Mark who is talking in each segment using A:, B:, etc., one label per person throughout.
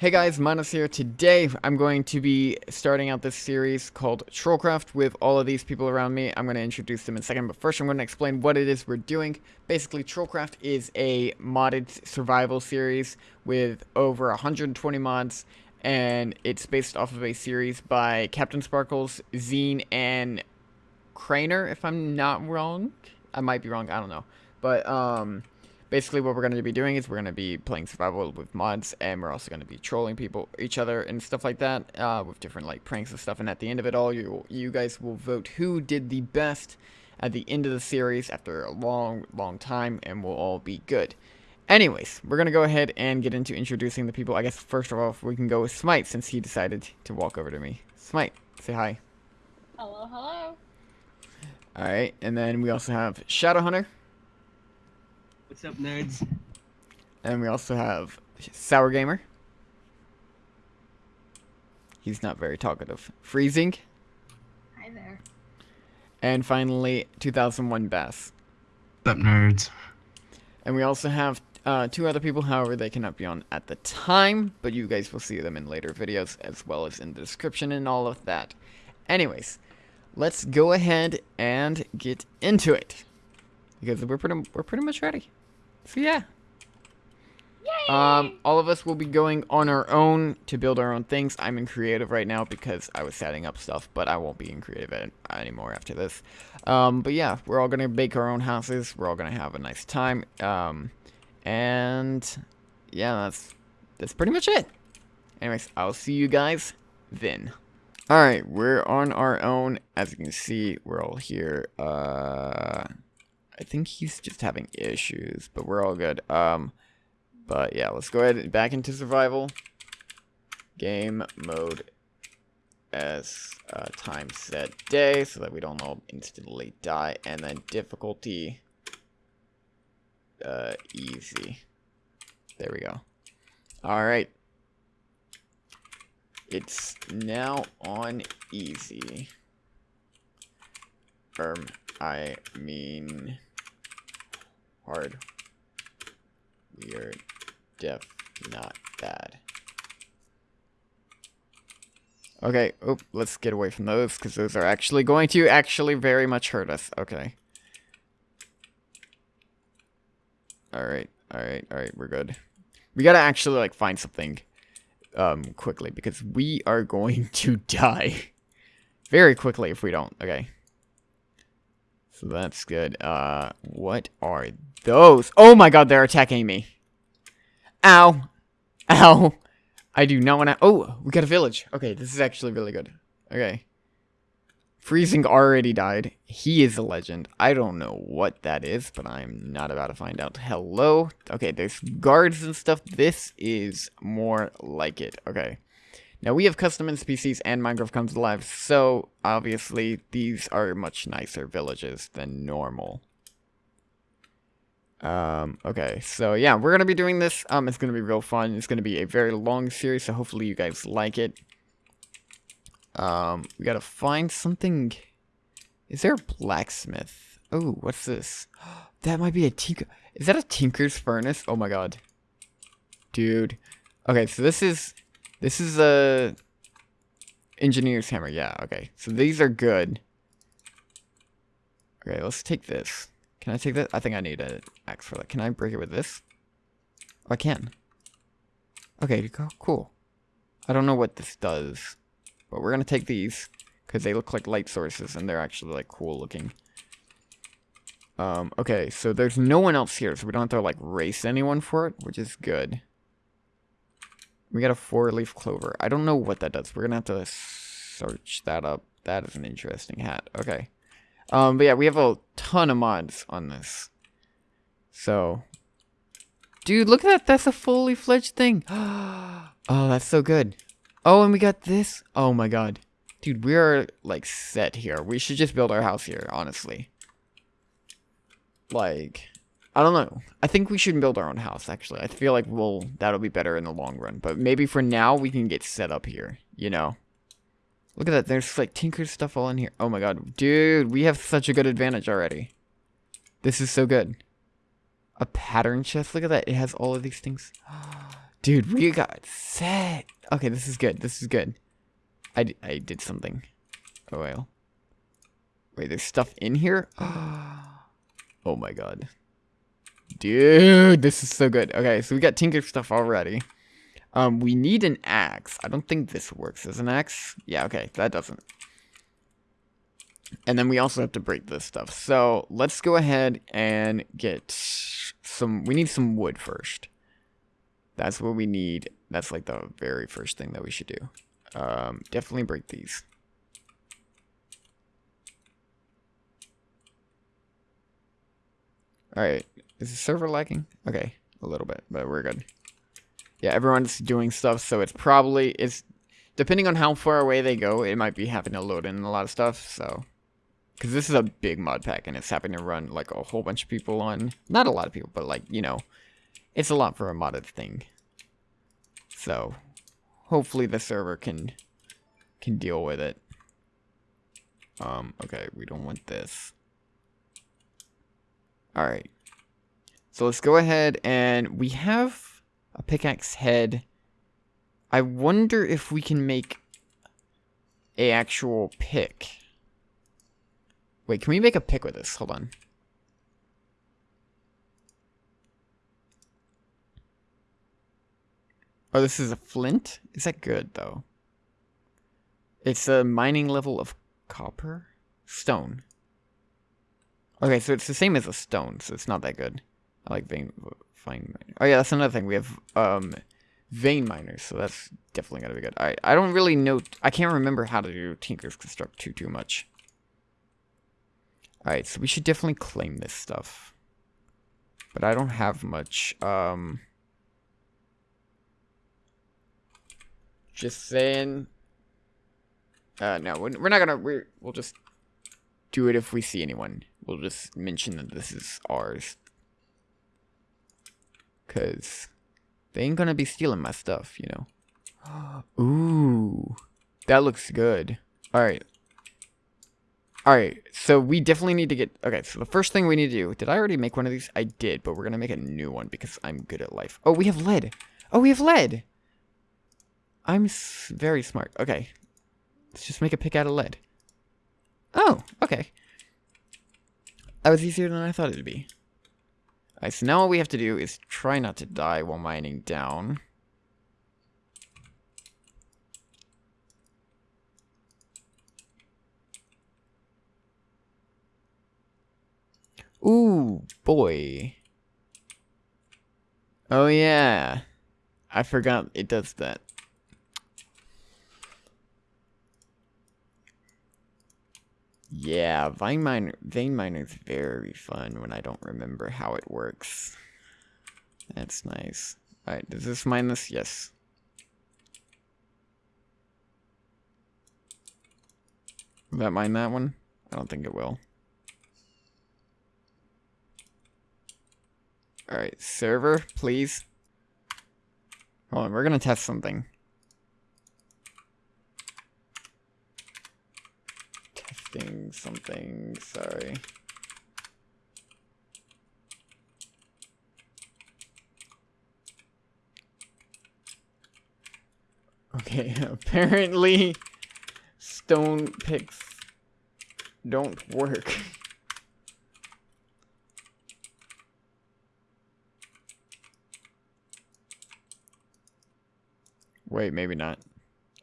A: Hey guys, Minus here. Today I'm going to be starting out this series called Trollcraft with all of these people around me. I'm going to introduce them in a second, but first I'm going to explain what it is we're doing. Basically, Trollcraft is a modded survival series with over 120 mods, and it's based off of a series by CaptainSparklez, Zine, and Craner, if I'm not wrong. I might be wrong, I don't know. But, um basically what we're going to be doing is we're going to be playing survival with mods and we're also going to be trolling people each other and stuff like that uh, with different like pranks and stuff and at the end of it all you you guys will vote who did the best at the end of the series after a long long time and we'll all be good. Anyways we're gonna go ahead and get into introducing the people. I guess first of all we can go with Smite since he decided to walk over to me. Smite say hi.
B: Hello hello.
A: Alright and then we also have Shadow Hunter
C: What's up, nerds?
A: And we also have Sour Gamer. He's not very talkative. Freezing.
B: Hi there.
A: And finally, 2001 Bass.
D: What's up, nerds?
A: And we also have uh, two other people, however, they cannot be on at the time, but you guys will see them in later videos, as well as in the description and all of that. Anyways, let's go ahead and get into it. Because we're pretty, we're pretty much ready. So yeah.
B: Yay!
A: Um, all of us will be going on our own to build our own things. I'm in creative right now because I was setting up stuff, but I won't be in creative anymore after this. Um, but yeah, we're all gonna bake our own houses. We're all gonna have a nice time. Um, and yeah, that's that's pretty much it. Anyways, I'll see you guys then. Alright, we're on our own. As you can see, we're all here. Uh... I think he's just having issues, but we're all good. Um, but yeah, let's go ahead and back into survival. Game mode as uh, time set day so that we don't all instantly die. And then difficulty uh, easy. There we go. Alright. It's now on easy. Um, I mean hard. Weird. Def. Not bad. Okay, oh, let's get away from those, because those are actually going to actually very much hurt us. Okay. Alright, alright, alright, we're good. We gotta actually, like, find something, um, quickly, because we are going to die. Very quickly if we don't, okay. So that's good. Uh, what are those? Oh my god, they're attacking me. Ow. Ow. I do not want to... Oh, we got a village. Okay, this is actually really good. Okay. Freezing already died. He is a legend. I don't know what that is, but I'm not about to find out. Hello? Okay, there's guards and stuff. This is more like it. Okay. Now we have custom NPCs and Minecraft comes alive, so obviously these are much nicer villages than normal. Um, okay, so yeah, we're gonna be doing this. Um, it's gonna be real fun. It's gonna be a very long series, so hopefully you guys like it. Um, we gotta find something. Is there a blacksmith? Oh, what's this? That might be a tinker. Is that a tinker's furnace? Oh my god. Dude. Okay, so this is this is a engineer's hammer. Yeah, okay. So these are good. Okay, let's take this. Can I take that? I think I need an axe for that. Can I break it with this? Oh, I can. Okay, cool. I don't know what this does, but we're going to take these because they look like light sources and they're actually like cool looking. Um, okay, so there's no one else here, so we don't have to like race anyone for it, which is good. We got a four-leaf clover. I don't know what that does. We're gonna have to search that up. That is an interesting hat. Okay. Um, but yeah, we have a ton of mods on this. So, dude, look at that. That's a fully fledged thing. oh, that's so good. Oh, and we got this. Oh my god. Dude, we are, like, set here. We should just build our house here, honestly. Like, I don't know. I think we should build our own house, actually. I feel like we'll that'll be better in the long run. But maybe for now, we can get set up here, you know? Look at that. There's, like, Tinker's stuff all in here. Oh, my God. Dude, we have such a good advantage already. This is so good. A pattern chest. Look at that. It has all of these things. Dude, we got set. Okay, this is good. This is good. I, I did something. Oh, well. Wait, there's stuff in here? Oh my god. Dude, this is so good. Okay, so we got Tinker stuff already. Um, we need an axe. I don't think this works as an axe. Yeah, okay, that doesn't. And then we also have to break this stuff. So let's go ahead and get some, we need some wood first. That's what we need. That's like the very first thing that we should do. Um, definitely break these. Alright, is the server lagging? Okay, a little bit, but we're good. Yeah, everyone's doing stuff, so it's probably, it's, depending on how far away they go, it might be having to load in a lot of stuff, so. Because this is a big mod pack, and it's having to run, like, a whole bunch of people on, not a lot of people, but, like, you know, it's a lot for a modded thing. So, hopefully the server can, can deal with it. Um, okay, we don't want this. Alright. So let's go ahead and we have a pickaxe head. I wonder if we can make a actual pick. Wait, can we make a pick with this? Hold on. Oh, this is a flint? Is that good, though? It's a mining level of copper? Stone. Okay, so it's the same as a stone, so it's not that good. I like vein miner. Oh yeah, that's another thing. We have um vein miners, so that's definitely gonna be good. Alright, I don't really know I can't remember how to do Tinker's Construct too too much. Alright, so we should definitely claim this stuff. But I don't have much. Um Just saying. Uh, no, we're not gonna. We're, we'll just do it if we see anyone. We'll just mention that this is ours. Cause they ain't gonna be stealing my stuff, you know. Ooh, that looks good. All right. All right, so we definitely need to get. Okay, so the first thing we need to do. Did I already make one of these? I did, but we're gonna make a new one because I'm good at life. Oh, we have lead. Oh, we have lead. I'm very smart. Okay. Let's just make a pick out of lead. Oh, okay. That was easier than I thought it would be. Alright, so now all we have to do is try not to die while mining down. Ooh, boy. Oh yeah. I forgot it does that. Yeah, Vein Miner, Vein Miner is very fun when I don't remember how it works. That's nice. Alright, does this mine this? Yes. Will that mine that one? I don't think it will. Alright, server, please. Hold on, we're gonna test something. Testing something, sorry. Okay, apparently stone picks don't work. Wait, maybe not.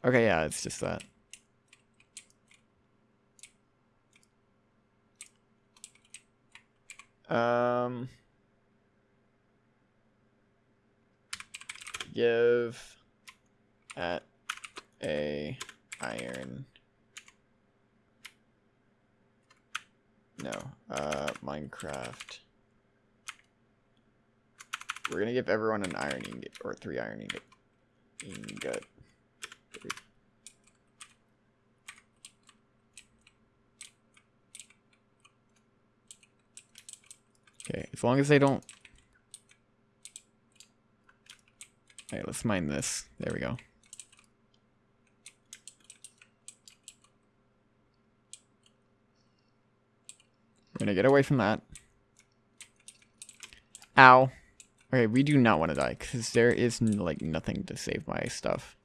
A: Okay, yeah, it's just that. Um, give at a iron. No, uh, Minecraft. We're gonna give everyone an iron ingot, or three iron ingot. Ingot. Okay, as long as they don't... Okay, let's mine this. There we go. We're gonna get away from that. Ow. Okay, we do not want to die because there is like nothing to save my stuff.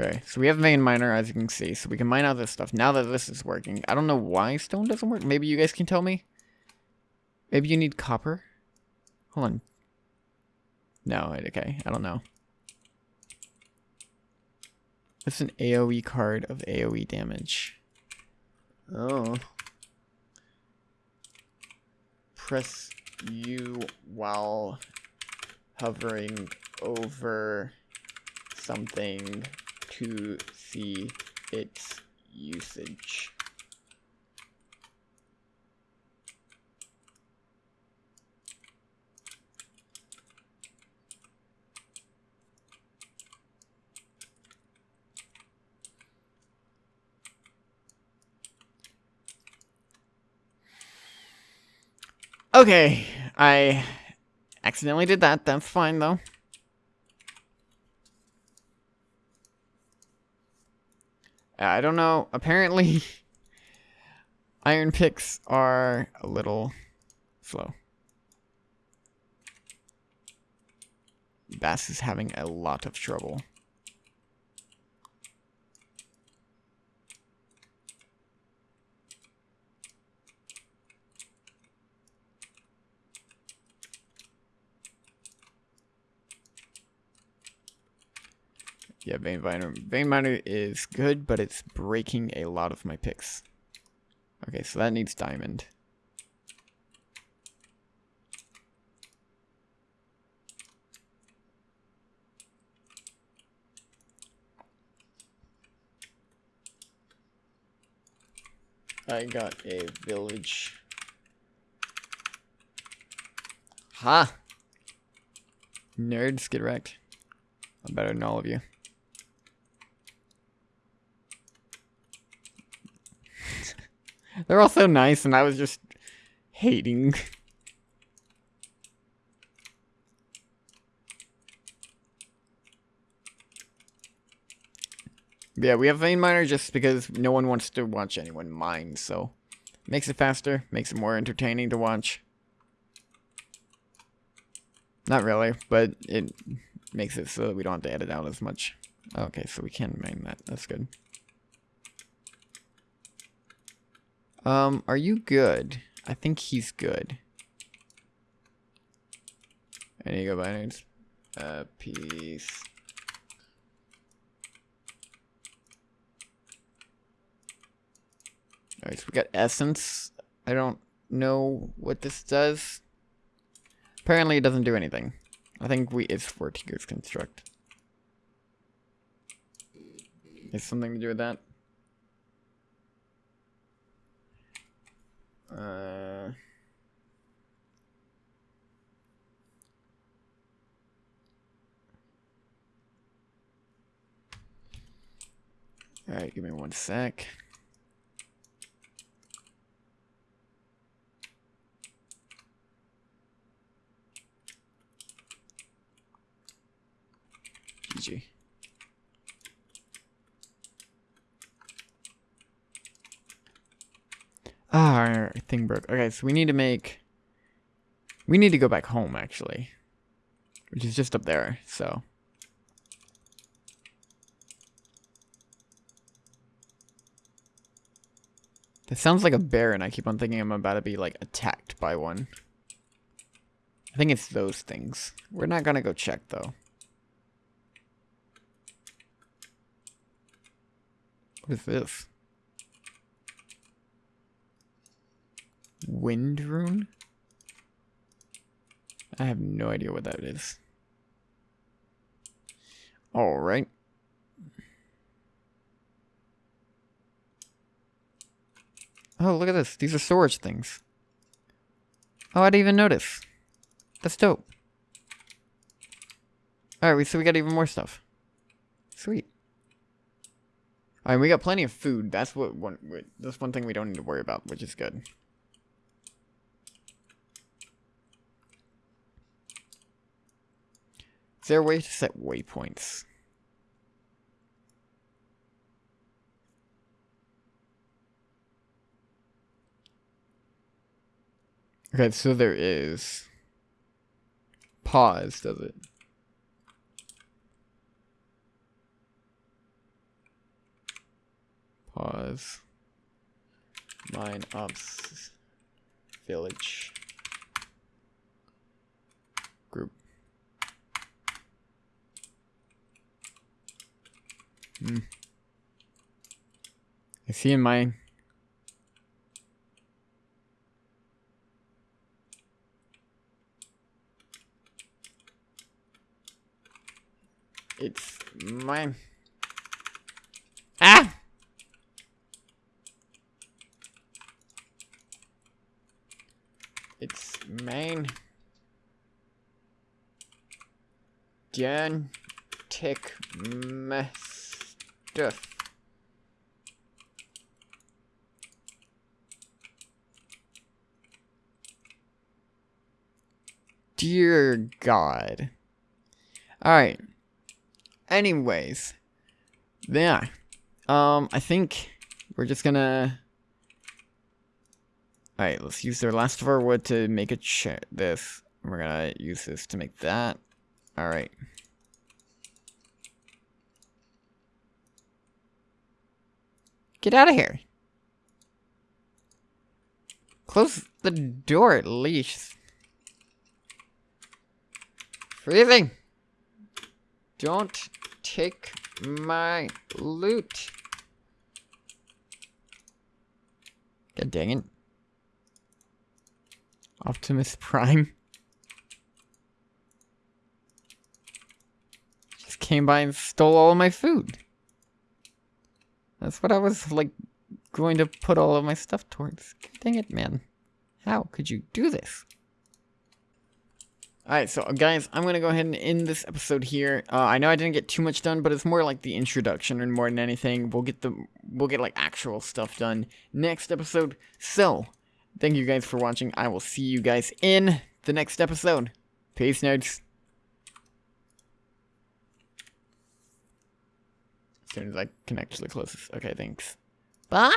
A: Okay, so we have vein miner as you can see, so we can mine out this stuff. Now that this is working, I don't know why stone doesn't work. Maybe you guys can tell me. Maybe you need copper. Hold on. No, okay, I don't know. It's an AoE card of AoE damage. Oh. Press U while hovering over something to see its usage. Okay, I accidentally did that. That's fine, though. I don't know. Apparently, iron picks are a little slow. Bass is having a lot of trouble. Yeah, Vein Miner. Vein Miner is good, but it's breaking a lot of my picks. Okay, so that needs diamond. I got a village. Ha! Nerds, get wrecked. I'm better than all of you. They're all so nice, and I was just hating. yeah, we have vein miner just because no one wants to watch anyone mine, so makes it faster, makes it more entertaining to watch. Not really, but it makes it so that we don't have to edit out as much. Okay, so we can mine that. That's good. Um, are you good? I think he's good. Any go binaries? Uh, peace. Alright, so we got essence. I don't know what this does. Apparently it doesn't do anything. I think we it's for Tinker's Construct. Is something to do with that? Uh, Alright, give me one sec. GG. Ah, our thing broke. Okay, so we need to make... We need to go back home, actually. Which is just up there, so... That sounds like a bear, and I keep on thinking I'm about to be, like, attacked by one. I think it's those things. We're not gonna go check, though. What is this? Wind rune? I have no idea what that is. Alright. Oh, look at this. These are storage things. Oh, I didn't even notice. That's dope. Alright, so we got even more stuff. Sweet. Alright, we got plenty of food. That's what one. That's one thing we don't need to worry about, which is good. There a way to set waypoints? Okay, so there is. Pause, does it? Pause. Mine ops village group. Hmm. I see in mine. It's mine. Ah! It's main. Jan tick stuff. Dear God. Alright. Anyways. Yeah. Um, I think we're just gonna... Alright, let's use the last of our wood to make a chair. This. We're gonna use this to make that. Alright. Get out of here. Close the door at least. Freezing! Don't take my loot. God dang it. Optimus Prime. Just came by and stole all of my food. That's what I was, like, going to put all of my stuff towards. Dang it, man. How could you do this? Alright, so guys, I'm going to go ahead and end this episode here. Uh, I know I didn't get too much done, but it's more like the introduction and more than anything. We'll get the we'll get like actual stuff done next episode. So, thank you guys for watching. I will see you guys in the next episode. Peace, nerds. Soon as I can actually close this. Okay, thanks. Bye!